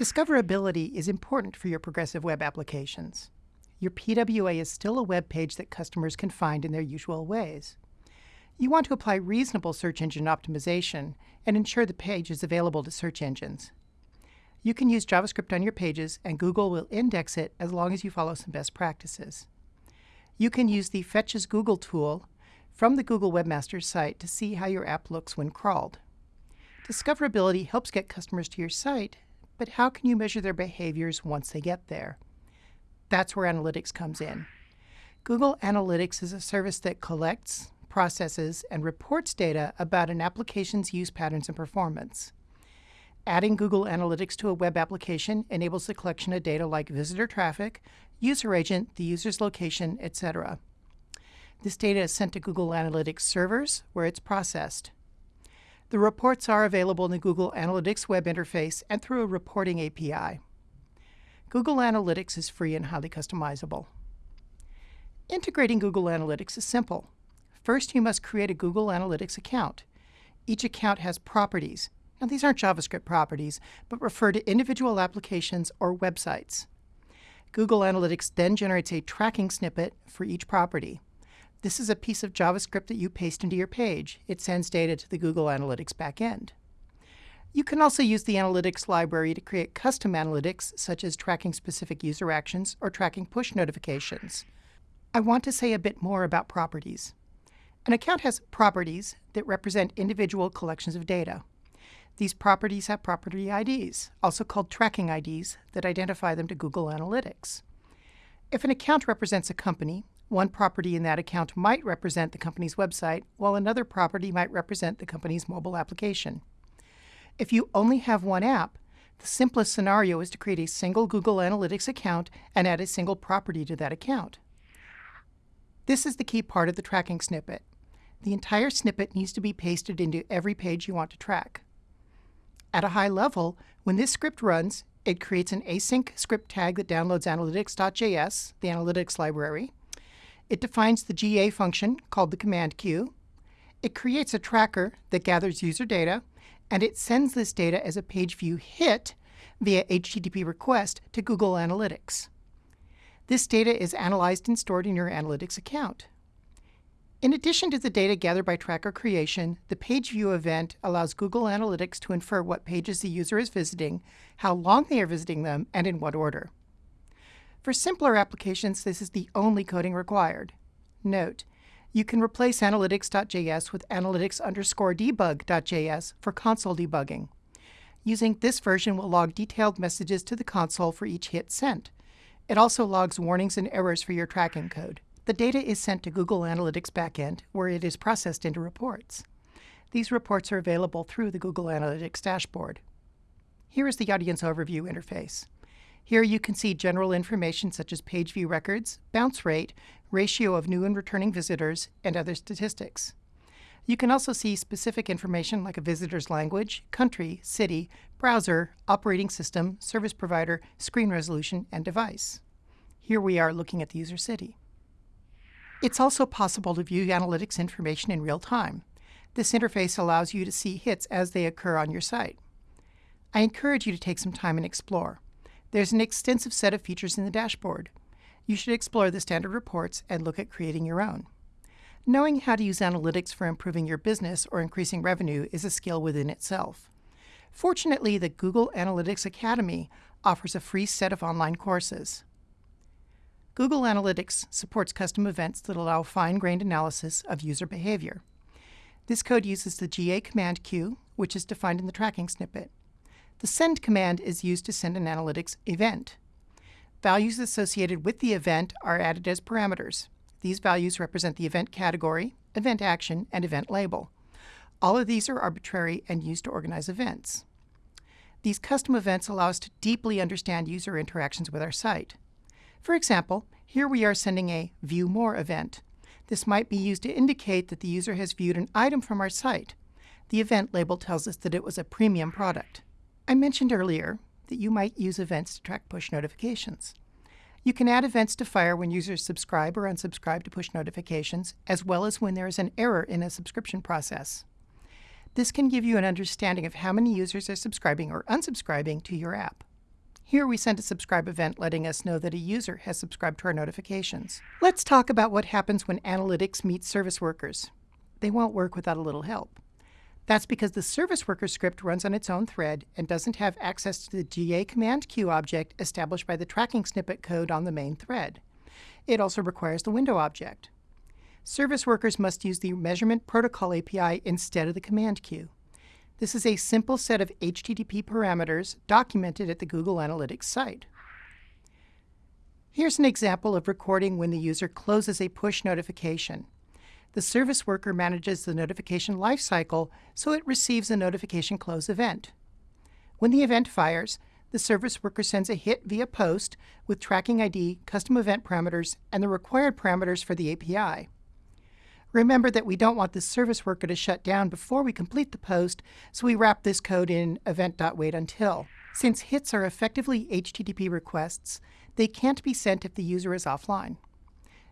Discoverability is important for your progressive web applications. Your PWA is still a web page that customers can find in their usual ways. You want to apply reasonable search engine optimization and ensure the page is available to search engines. You can use JavaScript on your pages and Google will index it as long as you follow some best practices. You can use the Fetch as Google tool from the Google Webmaster site to see how your app looks when crawled. Discoverability helps get customers to your site but how can you measure their behaviors once they get there? That's where analytics comes in. Google Analytics is a service that collects, processes, and reports data about an application's use patterns and performance. Adding Google Analytics to a web application enables the collection of data like visitor traffic, user agent, the user's location, etc. This data is sent to Google Analytics servers, where it's processed. The reports are available in the Google Analytics web interface and through a reporting API. Google Analytics is free and highly customizable. Integrating Google Analytics is simple. First, you must create a Google Analytics account. Each account has properties. Now, these aren't JavaScript properties, but refer to individual applications or websites. Google Analytics then generates a tracking snippet for each property. This is a piece of JavaScript that you paste into your page. It sends data to the Google Analytics backend. You can also use the Analytics library to create custom analytics, such as tracking specific user actions or tracking push notifications. I want to say a bit more about properties. An account has properties that represent individual collections of data. These properties have property IDs, also called tracking IDs, that identify them to Google Analytics. If an account represents a company, one property in that account might represent the company's website, while another property might represent the company's mobile application. If you only have one app, the simplest scenario is to create a single Google Analytics account and add a single property to that account. This is the key part of the tracking snippet. The entire snippet needs to be pasted into every page you want to track. At a high level, when this script runs, it creates an async script tag that downloads analytics.js, the analytics library, it defines the GA function, called the command queue. It creates a tracker that gathers user data, and it sends this data as a page view hit via HTTP request to Google Analytics. This data is analyzed and stored in your Analytics account. In addition to the data gathered by tracker creation, the page view event allows Google Analytics to infer what pages the user is visiting, how long they are visiting them, and in what order. For simpler applications, this is the only coding required. Note, you can replace analytics.js with analytics underscore debug.js for console debugging. Using this version will log detailed messages to the console for each hit sent. It also logs warnings and errors for your tracking code. The data is sent to Google Analytics backend, where it is processed into reports. These reports are available through the Google Analytics dashboard. Here is the Audience Overview interface. Here you can see general information such as page view records, bounce rate, ratio of new and returning visitors, and other statistics. You can also see specific information like a visitor's language, country, city, browser, operating system, service provider, screen resolution, and device. Here we are looking at the user city. It's also possible to view analytics information in real time. This interface allows you to see hits as they occur on your site. I encourage you to take some time and explore. There's an extensive set of features in the dashboard. You should explore the standard reports and look at creating your own. Knowing how to use analytics for improving your business or increasing revenue is a skill within itself. Fortunately, the Google Analytics Academy offers a free set of online courses. Google Analytics supports custom events that allow fine-grained analysis of user behavior. This code uses the GA command queue, which is defined in the tracking snippet. The send command is used to send an analytics event. Values associated with the event are added as parameters. These values represent the event category, event action, and event label. All of these are arbitrary and used to organize events. These custom events allow us to deeply understand user interactions with our site. For example, here we are sending a View More event. This might be used to indicate that the user has viewed an item from our site. The event label tells us that it was a premium product. I mentioned earlier that you might use events to track push notifications. You can add events to fire when users subscribe or unsubscribe to push notifications, as well as when there is an error in a subscription process. This can give you an understanding of how many users are subscribing or unsubscribing to your app. Here we send a subscribe event letting us know that a user has subscribed to our notifications. Let's talk about what happens when analytics meets service workers. They won't work without a little help. That's because the service worker script runs on its own thread and doesn't have access to the GA command queue object established by the tracking snippet code on the main thread. It also requires the window object. Service workers must use the measurement protocol API instead of the command queue. This is a simple set of HTTP parameters documented at the Google Analytics site. Here's an example of recording when the user closes a push notification. The service worker manages the notification lifecycle so it receives a notification close event. When the event fires, the service worker sends a hit via post with tracking ID, custom event parameters, and the required parameters for the API. Remember that we don't want the service worker to shut down before we complete the post, so we wrap this code in event.waitUntil. Since hits are effectively HTTP requests, they can't be sent if the user is offline.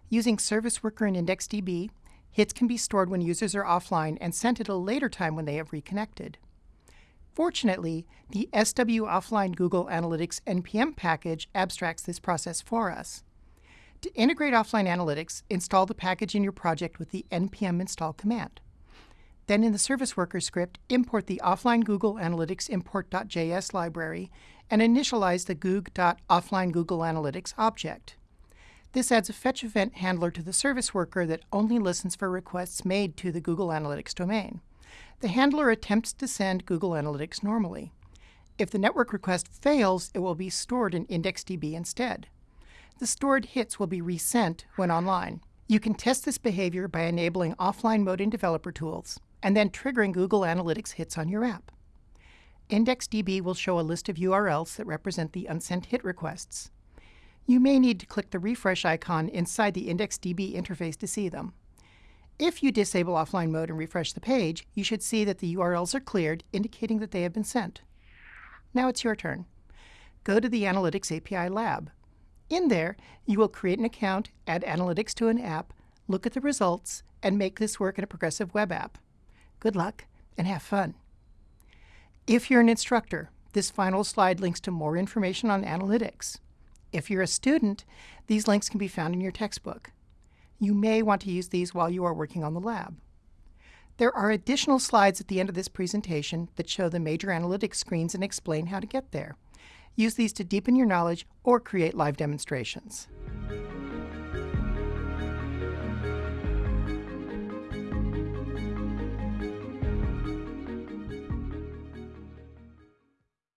Using Service Worker and IndexedDB, hits can be stored when users are offline and sent at a later time when they have reconnected. Fortunately, the SW Offline Google Analytics NPM package abstracts this process for us. To integrate offline analytics, install the package in your project with the npm install command. Then in the service worker script, import the offline Google Analytics import.js library and initialize the goog.offline Google Analytics object. This adds a fetch event handler to the service worker that only listens for requests made to the Google Analytics domain. The handler attempts to send Google Analytics normally. If the network request fails, it will be stored in IndexedDB instead the stored hits will be resent when online. You can test this behavior by enabling offline mode in developer tools and then triggering Google Analytics hits on your app. IndexedDB will show a list of URLs that represent the unsent hit requests. You may need to click the refresh icon inside the IndexedDB interface to see them. If you disable offline mode and refresh the page, you should see that the URLs are cleared, indicating that they have been sent. Now it's your turn. Go to the Analytics API Lab. In there, you will create an account, add analytics to an app, look at the results, and make this work in a progressive web app. Good luck and have fun. If you're an instructor, this final slide links to more information on analytics. If you're a student, these links can be found in your textbook. You may want to use these while you are working on the lab. There are additional slides at the end of this presentation that show the major analytics screens and explain how to get there. Use these to deepen your knowledge or create live demonstrations.